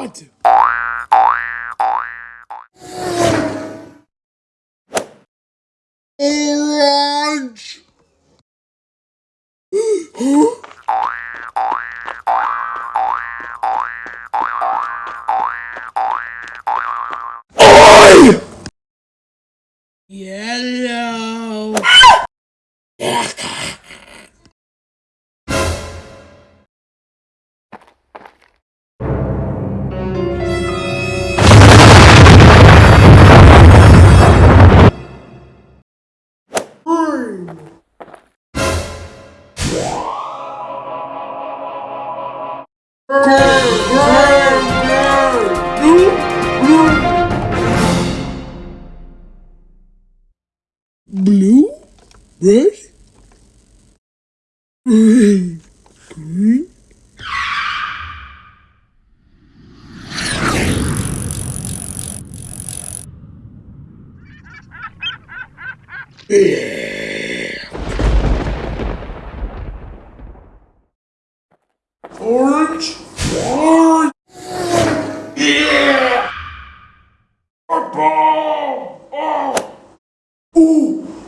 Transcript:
want. to. Orange. Oi! Yellow. blue, red, red, green. Yeah. Orange, orange. Yeah. Purple. Oh. Uh!